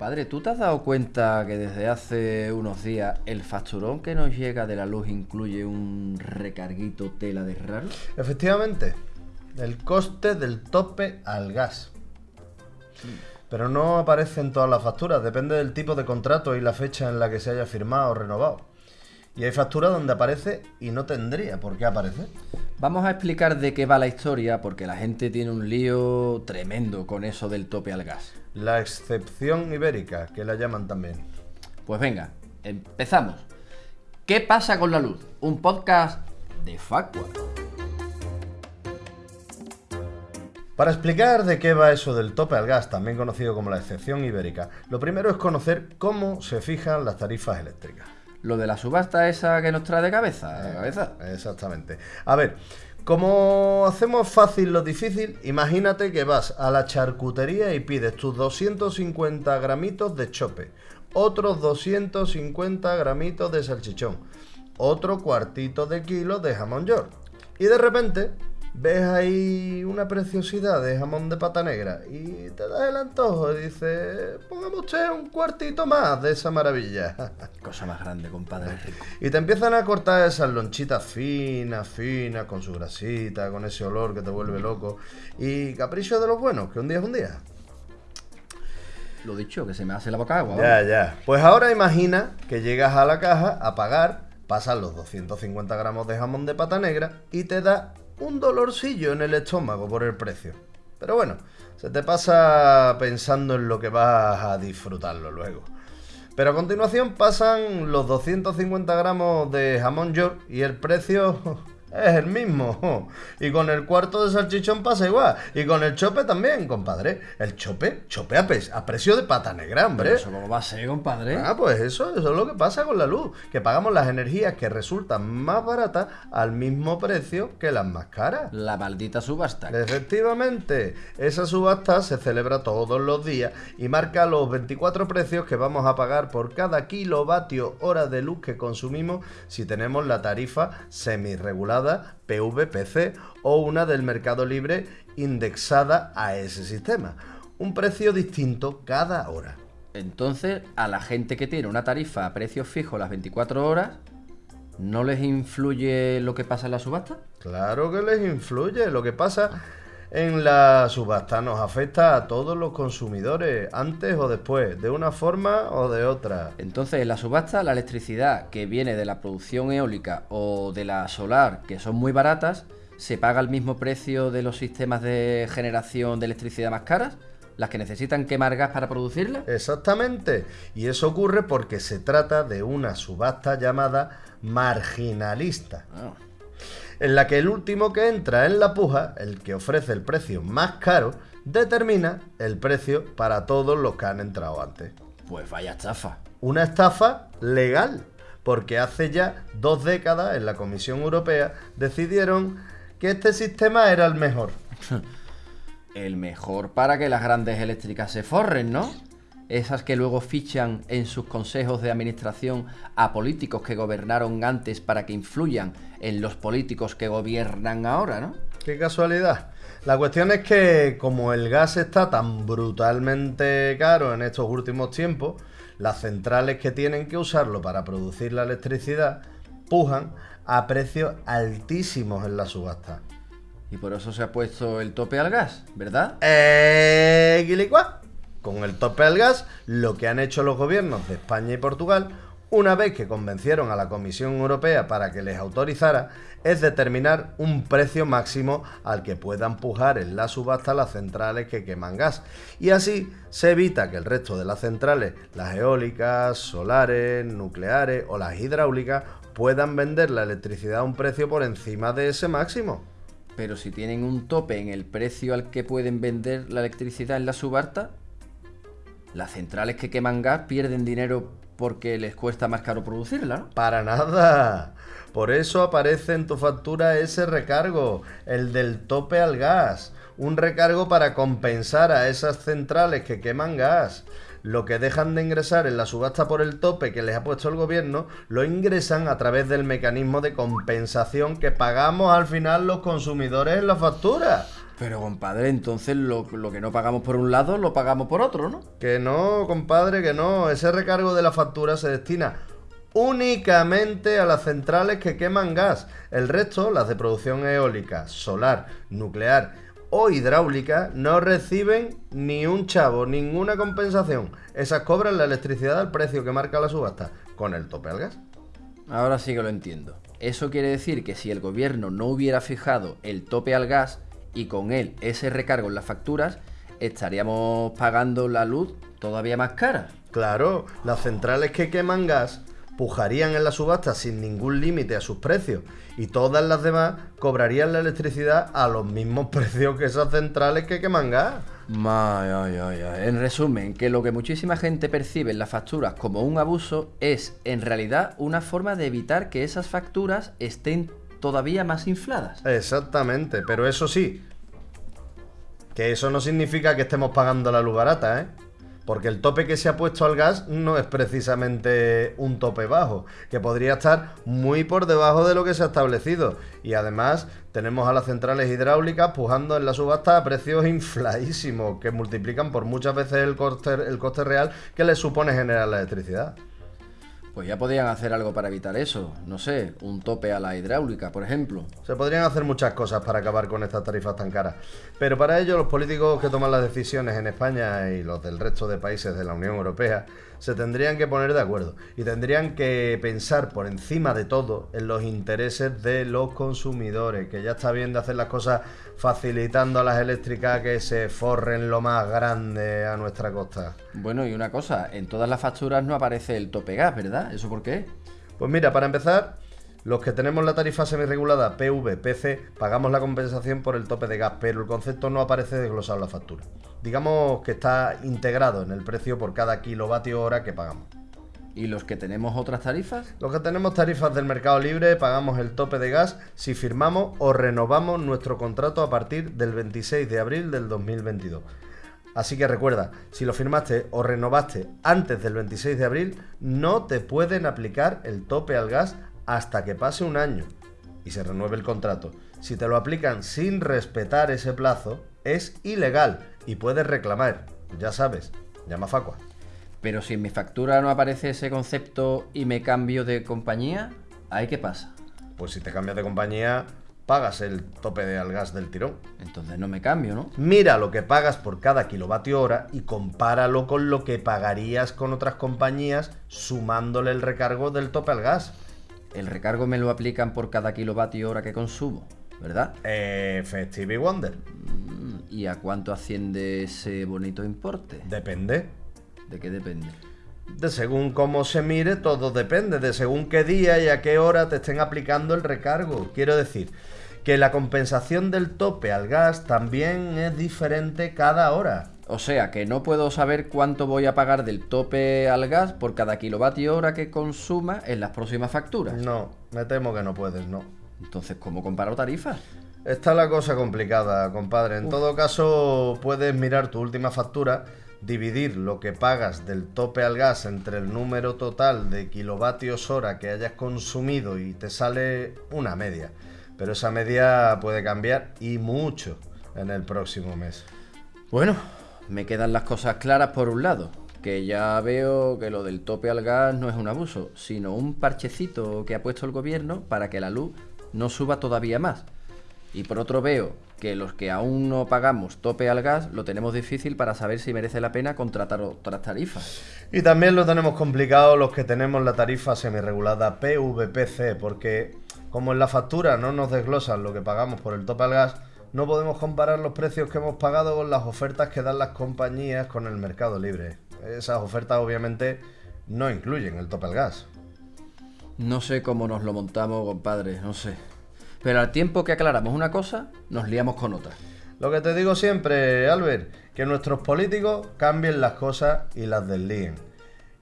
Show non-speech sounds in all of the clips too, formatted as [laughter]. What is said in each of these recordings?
Compadre, ¿tú te has dado cuenta que desde hace unos días el facturón que nos llega de la luz incluye un recarguito tela de raro? Efectivamente, el coste del tope al gas. Pero no aparece en todas las facturas, depende del tipo de contrato y la fecha en la que se haya firmado o renovado. Y hay facturas donde aparece y no tendría por qué aparecer. Vamos a explicar de qué va la historia porque la gente tiene un lío tremendo con eso del tope al gas. La excepción ibérica, que la llaman también. Pues venga, empezamos. ¿Qué pasa con la luz? Un podcast de Facua. Para explicar de qué va eso del tope al gas, también conocido como la excepción ibérica, lo primero es conocer cómo se fijan las tarifas eléctricas. Lo de la subasta esa que nos trae de cabeza, de cabeza. Exactamente. A ver, como hacemos fácil lo difícil, imagínate que vas a la charcutería y pides tus 250 gramitos de chope, otros 250 gramitos de salchichón, otro cuartito de kilo de jamón york. Y de repente ves ahí una preciosidad de jamón de pata negra y te das el antojo y dices, pongamos usted un cuartito más de esa maravilla. [laughs] Cosa más grande, compadre. Y te empiezan a cortar esas lonchitas finas, finas, con su grasita, con ese olor que te vuelve loco. Y capricho de los buenos, que un día es un día. Lo dicho, que se me hace la boca agua. Ya, ya. Pues ahora imagina que llegas a la caja a pagar, pasas los 250 gramos de jamón de pata negra y te da un dolorcillo en el estómago por el precio. Pero bueno, se te pasa pensando en lo que vas a disfrutarlo luego. Pero a continuación pasan los 250 gramos de jamón york y el precio es el mismo. Y con el cuarto de salchichón pasa igual. Y con el chope también, compadre. El chope, chope a, pe- a precio de pata negra, hombre. Pero eso cómo va a ser, compadre. Ah, pues eso, eso es lo que pasa con la luz, que pagamos las energías que resultan más baratas al mismo precio que las más caras. La maldita subasta. Efectivamente, esa subasta se celebra todos los días y marca los 24 precios que vamos a pagar por cada kilovatio hora de luz que consumimos si tenemos la tarifa semirregulada PVPC o una del mercado libre indexada a ese sistema. Un precio distinto cada hora. Entonces, a la gente que tiene una tarifa a precio fijo las 24 horas, ¿no les influye lo que pasa en la subasta? Claro que les influye. Lo que pasa en la subasta nos afecta a todos los consumidores, antes o después, de una forma o de otra. Entonces, en la subasta, la electricidad que viene de la producción eólica o de la solar, que son muy baratas, se paga al mismo precio de los sistemas de generación de electricidad más caras, las que necesitan quemar gas para producirla. Exactamente. Y eso ocurre porque se trata de una subasta llamada marginalista, Ah, en la que el último que entra en la puja, el que ofrece el precio más caro, determina el precio para todos los que han entrado antes. pues vaya estafa. una estafa legal, porque hace ya dos décadas en la Comisión Europea decidieron que este sistema era el mejor. [laughs] El mejor para que las grandes eléctricas se forren, ¿no? Esas que luego fichan en sus consejos de administración a políticos que gobernaron antes para que influyan en los políticos que gobiernan ahora, ¿no? Qué casualidad. La cuestión es que como el gas está tan brutalmente caro en estos últimos tiempos, las centrales que tienen que usarlo para producir la electricidad pujan a precios altísimos en la subasta. Y por eso se ha puesto el tope al gas, ¿verdad? Eh, guilicua. Con el tope al gas, lo que han hecho los gobiernos de España y Portugal, una vez que convencieron a la Comisión Europea para que les autorizara, es determinar un precio máximo al que puedan pujar en la subasta las centrales que queman gas. Y así se evita que el resto de las centrales, las eólicas, solares, nucleares o las hidráulicas, puedan vender la electricidad a un precio por encima de ese máximo. Pero si tienen un tope en el precio al que pueden vender la electricidad en la subasta, las centrales que queman gas pierden dinero porque les cuesta más caro producirla. Para nada. Por eso aparece en tu factura ese recargo, el del tope al gas. Un recargo para compensar a esas centrales que queman gas. Lo que dejan de ingresar en la subasta por el tope que les ha puesto el gobierno, lo ingresan a través del mecanismo de compensación que pagamos al final los consumidores en la factura. Pero compadre, entonces lo, lo, que no pagamos por un lado lo pagamos por otro, ¿no? Que no, compadre, que no. Ese recargo de la factura se destina únicamente a las centrales que queman gas. El resto, las de producción eólica, solar, nuclear o hidráulica, no reciben ni un chavo, ninguna compensación. Esas cobran la electricidad al precio que marca la subasta, con el tope al gas. Ahora sí que lo entiendo. Eso quiere decir que si el gobierno no hubiera fijado el tope al gas y con él ese recargo en las facturas, estaríamos pagando la luz todavía más cara. Claro, las centrales que queman gas pujarían en la subasta sin ningún límite a sus precios y todas las demás cobrarían la electricidad a los mismos [laughs] precios que esas centrales que queman gas. En resumen, que lo que muchísima gente percibe en las facturas como un abuso es en realidad una forma de evitar que esas facturas estén todavía más infladas. Exactamente, pero eso sí, que eso no significa que estemos pagando la luz barata, ¿eh? Porque el tope que se ha puesto al gas no es precisamente un tope bajo, que podría estar muy por debajo de lo que se ha establecido. Y además tenemos a las centrales hidráulicas pujando en la subasta a precios infladísimos, que multiplican por muchas veces el coste, el coste real que les supone generar la electricidad. Pues ya podrían hacer algo para evitar eso. No sé, un tope a la hidráulica, por ejemplo. Se podrían hacer muchas cosas para acabar con estas tarifas tan caras. Pero para ello los políticos que toman las decisiones en España y los del resto de países de la Unión Europea se tendrían que poner de acuerdo y tendrían que pensar por encima de todo en los intereses de los consumidores, que ya está bien de hacer las cosas facilitando a las eléctricas que se forren lo más grande a nuestra costa. Bueno, y una cosa, en todas las facturas no aparece el tope gas, ¿verdad? ¿Eso por qué? Pues mira, para empezar, los que tenemos la tarifa semirregulada PV-PC pagamos la compensación por el tope de gas, pero el concepto no aparece desglosado en la factura digamos que está integrado en el precio por cada kilovatio hora que pagamos. ¿Y los que tenemos otras tarifas? Los que tenemos tarifas del mercado libre pagamos el tope de gas si firmamos o renovamos nuestro contrato a partir del 26 de abril del 2022. Así que recuerda, si lo firmaste o renovaste antes del 26 de abril, no te pueden aplicar el tope al gas hasta que pase un año y se renueve el contrato. Si te lo aplican sin respetar ese plazo, es ilegal y puedes reclamar. Ya sabes, llama a Facua. Pero si en mi factura no aparece ese concepto y me cambio de compañía, ¿ahí qué pasa? Pues si te cambias de compañía, pagas el tope de al gas del tirón. Entonces no me cambio, ¿no? Mira lo que pagas por cada kilovatio hora y compáralo con lo que pagarías con otras compañías sumándole el recargo del tope al gas. El recargo me lo aplican por cada kilovatio hora que consumo, ¿verdad? Eh, Wonder. ¿Y a cuánto asciende ese bonito importe? Depende. ¿De qué depende? De según cómo se mire, todo depende. De según qué día y a qué hora te estén aplicando el recargo. Quiero decir que la compensación del tope al gas también es diferente cada hora. O sea, que no puedo saber cuánto voy a pagar del tope al gas por cada kilovatio hora que consuma en las próximas facturas. No, me temo que no puedes, no. Entonces, ¿cómo comparo tarifas? Está la cosa complicada, compadre. En todo caso, puedes mirar tu última factura, dividir lo que pagas del tope al gas entre el número total de kilovatios hora que hayas consumido y te sale una media. Pero esa media puede cambiar y mucho en el próximo mes. Bueno, me quedan las cosas claras por un lado, que ya veo que lo del tope al gas no es un abuso, sino un parchecito que ha puesto el gobierno para que la luz no suba todavía más. Y por otro veo que los que aún no pagamos tope al gas lo tenemos difícil para saber si merece la pena contratar otras tarifas. Y también lo tenemos complicado los que tenemos la tarifa semirregulada PVPC, porque como en la factura no nos desglosan lo que pagamos por el tope al gas, no podemos comparar los precios que hemos pagado con las ofertas que dan las compañías con el mercado libre. Esas ofertas obviamente no incluyen el tope al gas. No sé cómo nos lo montamos, compadre, no sé. Pero al tiempo que aclaramos una cosa, nos liamos con otra. Lo que te digo siempre, Albert, que nuestros políticos cambien las cosas y las deslíen.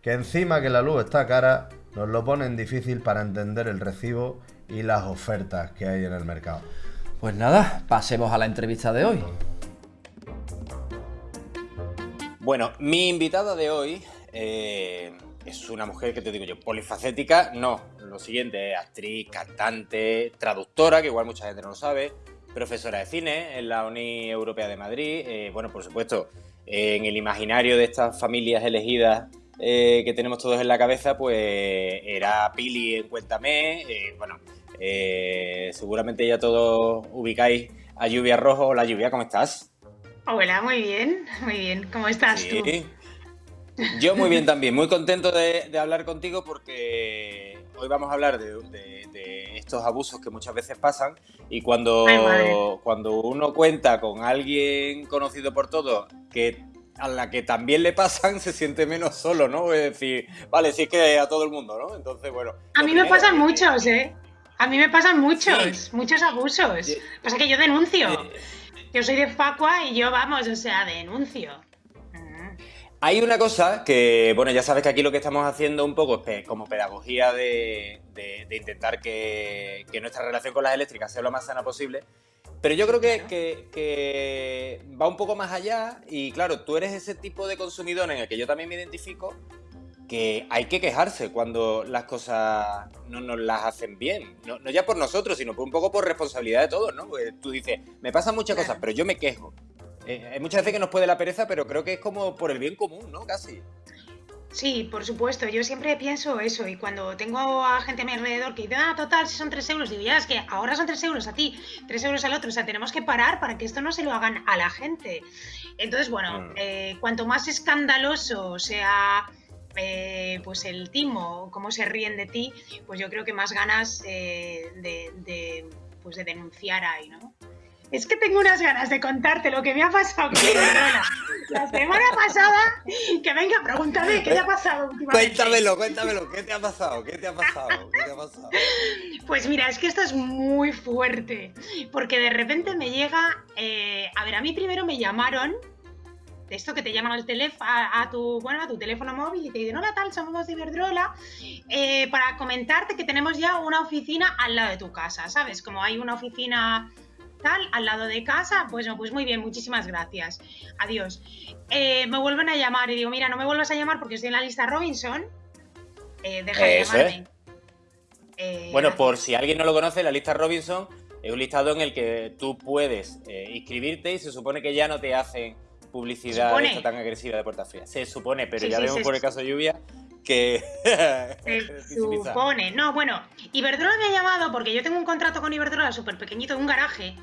Que encima que la luz está cara, nos lo ponen difícil para entender el recibo y las ofertas que hay en el mercado. Pues nada, pasemos a la entrevista de hoy. Bueno, mi invitada de hoy eh, es una mujer que te digo yo, polifacética, no. Lo siguiente, actriz, cantante, traductora, que igual mucha gente no lo sabe, profesora de cine en la Uni Europea de Madrid. Eh, bueno, por supuesto, en el imaginario de estas familias elegidas eh, que tenemos todos en la cabeza, pues era Pili en Cuéntame. Eh, seguramente ya todos ubicáis a Lluvia Rojo. Hola Lluvia, ¿cómo estás? Hola, muy bien, muy bien. ¿Cómo estás tú? Yo muy bien también, muy contento de, hablar contigo porque hoy vamos a hablar de, estos abusos que muchas veces pasan y cuando, cuando uno cuenta con alguien conocido por todos que a la que también le pasan, se siente menos solo, ¿no? Es decir, vale, sí es que a todo el mundo, ¿no? Entonces, bueno. A mí me pasan muchos, ¿eh? A mí me pasan muchos, muchos abusos. Pasa que yo denuncio. Yo soy de Facua y yo, vamos, o sea, denuncio. Hay una cosa que, bueno, ya sabes que aquí lo que estamos haciendo un poco es como pedagogía de, intentar que, nuestra relación con las eléctricas sea lo más sana posible. Pero yo creo que, va un poco más allá y claro, tú eres ese tipo de consumidor en el que yo también me identifico que hay que quejarse cuando las cosas no nos las hacen bien. No, ya por nosotros, sino por un poco por responsabilidad de todos, ¿no? Porque tú dices, me pasan muchas cosas, pero yo me quejo. Eh, hay muchas veces que nos puede la pereza, pero creo que es como por el bien común, ¿no? Casi. Sí, por supuesto, yo siempre pienso eso y cuando tengo a gente a mi alrededor que dice, ah, total, si son 3 euros, digo, ya, es que ahora son 3 euros a ti, 3 euros al otro, o sea, tenemos que parar para que esto no se lo hagan a la gente. Entonces, bueno, mm. eh, cuanto más escandaloso sea eh, pues el timo, cómo se ríen de ti, pues yo creo que más ganas de, de, pues de denunciar hay, ¿no? Es que tengo unas ganas de contarte lo que me ha pasado con [laughs] La semana pasada, que venga, pregúntame qué te ha pasado últimamente. Cuéntamelo, cuéntamelo, ¿qué te ha pasado? ¿Qué te ha pasado? ¿Qué te ha pasado? Pues mira, es que esto es muy fuerte, porque de repente me llega, eh, a ver, a mí primero me llamaron esto que te llaman al teléfono, a, tu, bueno, a tu teléfono móvil y te dicen, hola tal, somos de Iberdrola, eh, para comentarte que tenemos ya una oficina al lado de tu casa, ¿sabes? Como hay una oficina tal, al lado de casa, pues, pues muy bien, muchísimas gracias. Adiós. Eh, me vuelven a llamar y digo, mira, no me vuelvas a llamar porque estoy en la lista Robinson. Eh, deja de llamarme. Bueno, por si alguien no lo conoce, la lista Robinson es un listado en el que tú puedes inscribirte y se supone que ya no te hacen publicidad tan agresiva de puertas frías. Se supone, pero ya vemos por el caso de lluvia que... [laughs] Se supone. No, bueno, Iberdrola me ha llamado porque yo tengo un contrato con Iberdrola súper pequeñito de un garaje.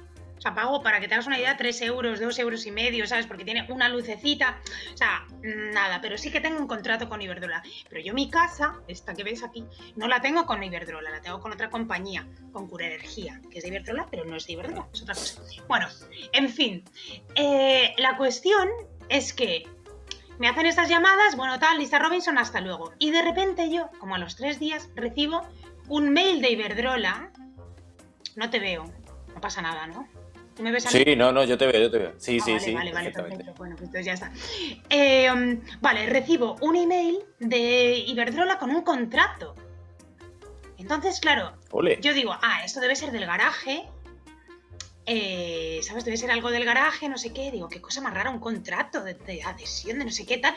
Sea, pago, para que te hagas una idea, 3 euros, 2 euros y medio, ¿sabes? Porque tiene una lucecita. O sea, nada, pero sí que tengo un contrato con Iberdrola. Pero yo mi casa, esta que ves aquí, no la tengo con Iberdrola, la tengo con otra compañía, con Cura Energía, que es de Iberdrola, pero no es de Iberdrola, es otra cosa. Bueno, en fin, eh, la cuestión es que me hacen estas llamadas, bueno, tal, Lisa Robinson, hasta luego. Y de repente yo, como a los tres días, recibo un mail de Iberdrola. No te veo, no pasa nada, ¿no? ¿Tú me ves Sí, no, no, yo te veo, yo te veo. Sí, ah, sí, sí. Vale, vale, perfecto. Bueno, pues entonces ya está. Eh, um, vale, recibo un email de Iberdrola con un contrato. Entonces, claro, yo digo, ah, esto debe ser del garaje eh, ¿sabes? Debe ser algo del garaje, no sé qué. Digo, qué cosa más rara, un contrato de, adhesión, de no sé qué tal.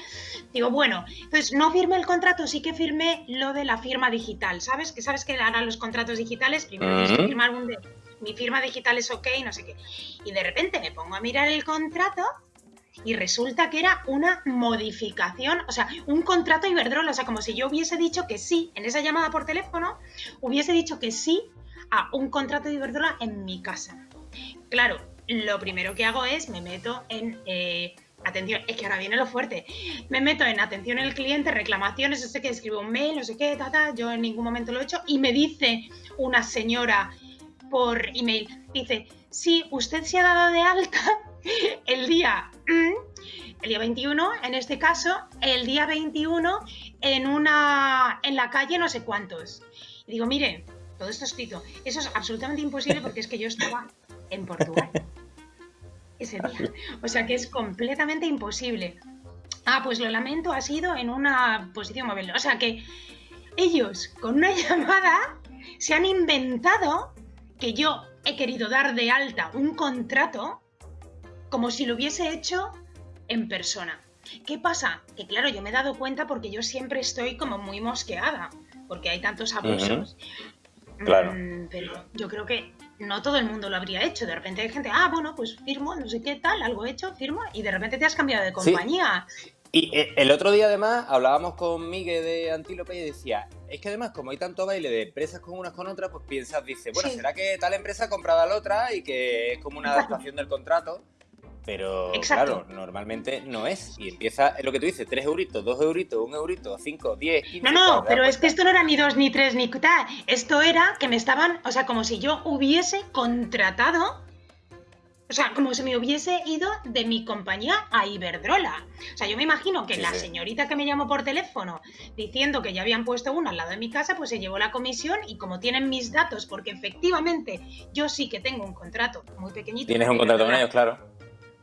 Digo, bueno, entonces no firmé el contrato, sí que firmé lo de la firma digital, ¿sabes? Que sabes que ahora los contratos digitales, primero tienes que firmar un de mi firma digital es ok, no sé qué. Y de repente me pongo a mirar el contrato y resulta que era una modificación, o sea, un contrato Iberdrola, o sea, como si yo hubiese dicho que sí, en esa llamada por teléfono, hubiese dicho que sí a un contrato de Iberdrola en mi casa. Claro, lo primero que hago es me meto en eh, atención, es que ahora viene lo fuerte, me meto en atención al cliente, reclamaciones, no sé qué, escribo un mail, no sé qué, ta, yo en ningún momento lo he hecho y me dice una señora por email, dice, sí, usted se ha dado de alta [laughs] el día, mm, el día 21, en este caso, el día 21 en una, en la calle no sé cuántos. Y digo, mire, todo esto escrito, eso es absolutamente imposible porque es que yo estaba en Portugal [laughs] ese día. O sea que es completamente imposible. Ah, pues lo lamento, ha sido en una posición móvil. O sea que ellos con una [laughs] llamada se han inventado que yo he querido dar de alta un contrato como si lo hubiese hecho en persona. ¿Qué pasa? Que claro, yo me he dado cuenta porque yo siempre estoy como muy mosqueada, porque hay tantos abusos. Claro. Mm, pero yo creo que no todo el mundo lo habría hecho. De repente hay gente, ah, bueno, pues firmo, no sé qué tal, algo hecho, firmo, y de repente te has cambiado de compañía. Y eh, el otro día además hablábamos con Miguel de Antílope y decía, es que además como hay tanto baile de empresas con unas con otras, pues piensas, dice, bueno, ¿será que tal empresa ha comprado a la otra y que es como una adaptación del contrato? Pero claro, normalmente no es. Y empieza, lo que tú dices, 3 euritos, 2 euritos, 1 eurito, 5, 10, 15. No, no, pero es que esto no era ni 2, ni 3, ni tal. Esto era que me estaban, o sea, como si yo hubiese contratado o sea, como si me hubiese ido de mi compañía a Iberdrola. O sea, yo me imagino que la señorita que me llamó por teléfono diciendo que ya habían puesto uno al lado de mi casa, pues se llevó la comisión y como tienen mis datos, porque efectivamente yo sí que tengo un contrato muy pequeñito. Tienes un contrato con ellos, claro.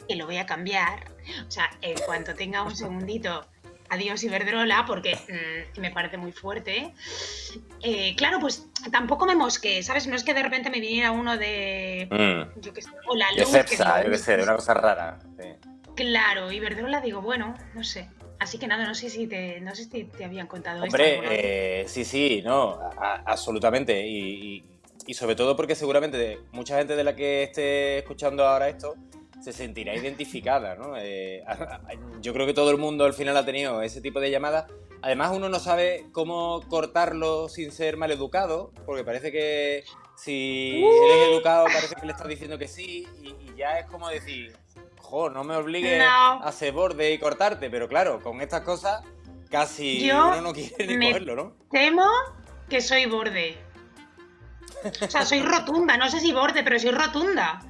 Que lo voy a cambiar. O sea, en cuanto tenga un segundito adiós Iberdrola, porque mm, me parece muy fuerte. Eh, claro, pues tampoco me mosqué, ¿sabes? No es que de repente me viniera uno de. Mm. Yo qué sé, o la luz. De yo qué sé, una cosa rara. Claro, Iberdrola digo, bueno, no sé. Así que nada, no sé si te, no sé si te habían contado Hombre, eh, sí, sí, no, absolutamente. Y, y sobre todo porque seguramente mucha gente de la que esté escuchando ahora esto se sentirá identificada, ¿no? Eh, yo creo que todo el mundo al final ha tenido ese tipo de llamadas. Además, uno no sabe cómo cortarlo sin ser mal educado, porque parece que si eres educado parece que le estás diciendo que sí, y, ya es como decir, jo, no me obligues a hacer borde y cortarte, pero claro, con estas cosas casi uno no quiere ni cogerlo, ¿no? Temo que soy borde. O sea, soy rotunda, no sé si borde, pero soy rotunda.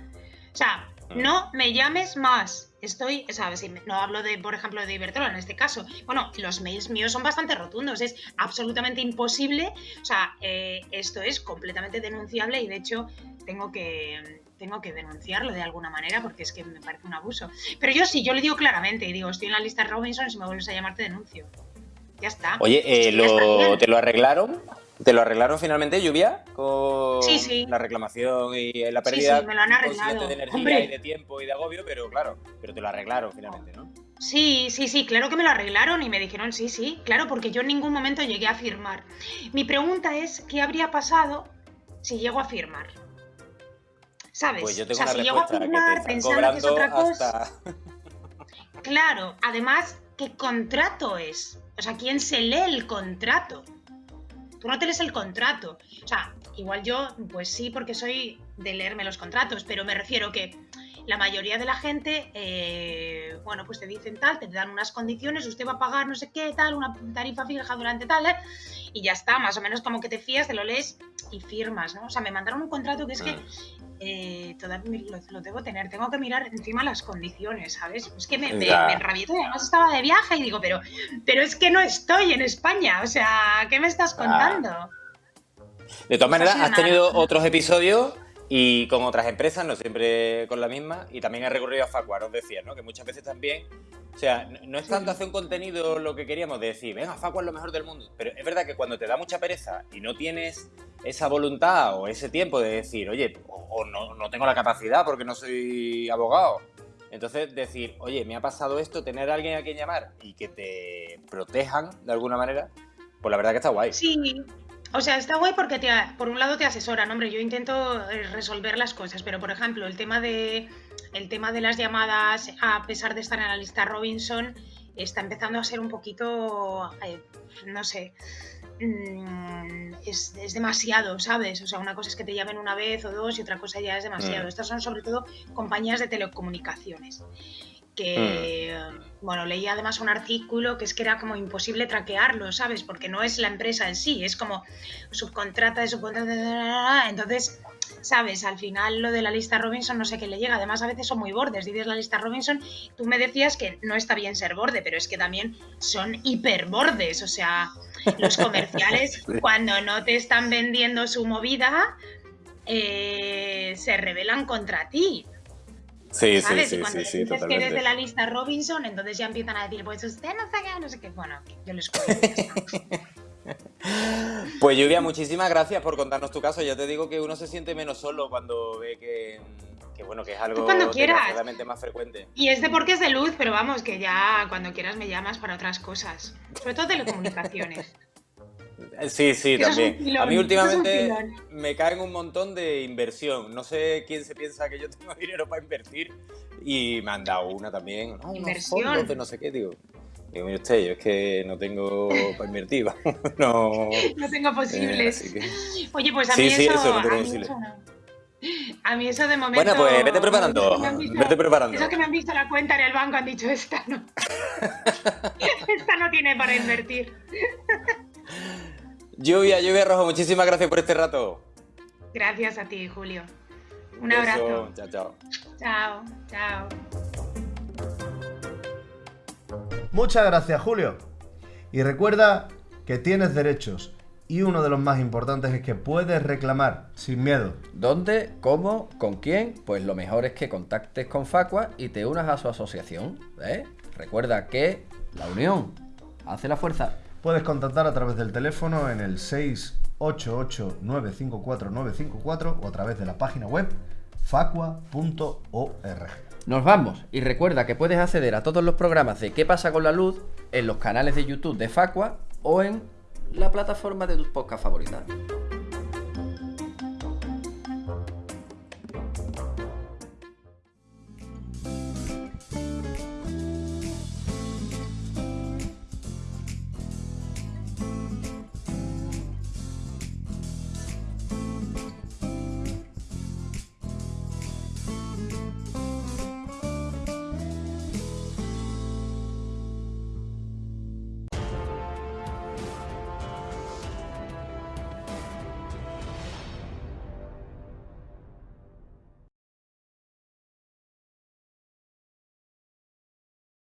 O sea, no me llames más. Estoy, ¿sabes? No hablo de, por ejemplo, de Iberdrola en este caso. Bueno, los mails míos son bastante rotundos. Es absolutamente imposible. O sea, eh, esto es completamente denunciable y de hecho tengo que, tengo que denunciarlo de alguna manera porque es que me parece un abuso. Pero yo sí, yo le digo claramente y digo, estoy en la lista Robinson y si me vuelves a llamar te denuncio. Ya está. Oye, eh, ¿te lo arreglaron? ¿Te lo arreglaron finalmente, Lluvia? Con la reclamación y la pérdida sí, me lo han arreglado. de energía y de tiempo y de agobio, pero claro, pero te lo arreglaron finalmente, ¿no? Sí, sí, sí, claro que me lo arreglaron y me dijeron sí, sí, claro, porque yo en ningún momento llegué a firmar. Mi pregunta es, ¿qué habría pasado si llego a firmar? ¿Sabes? Pues yo tengo o sea, si llego a firmar pensando que es otra cosa. [laughs] Claro, además, ¿qué contrato es? O sea, ¿quién se lee el contrato? Tú no el contrato. O sea, igual yo, pues sí, porque soy de leerme los contratos, pero me refiero que la mayoría de la gente, eh, bueno, pues te dicen tal, te dan unas condiciones, usted va a pagar no sé qué, tal, una tarifa fija durante tal, ¿eh? y ya está, más o menos como que te fías, te lo lees y firmas, ¿no? O sea, me mandaron un contrato que es que eh, todavía lo, debo tener, tengo que mirar encima las condiciones, ¿sabes? Es que me, me, además estaba de viaje y digo, pero, pero es que no estoy en España, o sea, ¿qué me estás ah. De todas maneras, has tenido otros episodios y con otras empresas, no siempre con la misma, y también he recurrido a Facua, os decía, ¿no? Que muchas veces también, o sea, no es tanto hacer un contenido lo que queríamos decir, venga, Facua es lo mejor del mundo, pero es verdad que cuando te da mucha pereza y no tienes esa voluntad o ese tiempo de decir, oye, o, no, no tengo la capacidad porque no soy abogado, entonces decir, oye, me ha pasado esto, tener a alguien a quien llamar y que te protejan de alguna manera, pues la verdad que está guay. Sí, o sea, está guay porque te, por un lado te asesoran, hombre, yo intento eh, resolver las cosas, pero por ejemplo, el tema de el tema de las llamadas, a pesar de estar en la lista Robinson, está empezando a ser un poquito, eh, no sé, mm, es, demasiado, ¿sabes? O sea, una cosa es que te llamen una vez o dos y otra cosa ya es demasiado. Mm. Estas son sobre todo compañías de telecomunicaciones que, mm. bueno, leí además un artículo que es que era como imposible traquearlo, ¿sabes? Porque no es la empresa en sí, es como subcontrata de subcontrata, entonces, ¿sabes? Al final lo de la lista Robinson no sé qué le llega, además a veces son muy bordes, dices la lista Robinson, tú me decías que no está bien ser borde, pero es que también son hiperbordes, o sea, los comerciales [laughs] cuando no te están vendiendo su movida, eh, se rebelan contra ti. Sí, sí, sí, sí, sí, dices que eres de la lista Robinson, entonces ya empiezan a decir, pues usted no sabe, no sé qué. Bueno, yo les cuento. [laughs] pues Lluvia, muchísimas gracias por contarnos tu caso. Ya te digo que uno se siente menos solo cuando ve que, bueno, que es algo cuando más frecuente. Y es de porque es de luz, pero vamos, que ya cuando quieras me llamas para otras cosas. Sobre todo telecomunicaciones. Sí, sí, también. a mí últimamente me caen un montón de inversión. No sé quién se piensa que yo [laughs] tengo dinero para invertir y me han dado una también. No, inversión. no sé qué, digo. Digo, mire usted, yo es que no tengo para invertir. [laughs] no, no tengo posibles. Oye, pues a mí sí, eso, no tengo posibles. A mí eso de momento. Bueno, pues vete preparando. vete preparando. Eso que me han visto la cuenta en el banco han dicho esta no. [laughs] esta no tiene para invertir. Lluvia, lluvia rojo, muchísimas gracias por este rato. Gracias a ti, Julio. Un abrazo. Chao, chao. Chao, chao. Muchas gracias, Julio. Y recuerda que tienes derechos y uno de los más importantes es que puedes reclamar sin miedo. ¿Dónde? ¿Cómo? ¿Con quién? Pues lo mejor es que contactes con Facua y te unas a su asociación. ¿eh? Recuerda que la unión hace la fuerza. Puedes contactar a través del teléfono en el 688-954-954 o a través de la página web facua.org. Nos vamos y recuerda que puedes acceder a todos los programas de ¿Qué pasa con la luz? en los canales de YouTube de Facua o en la plataforma de tus podcasts favoritas.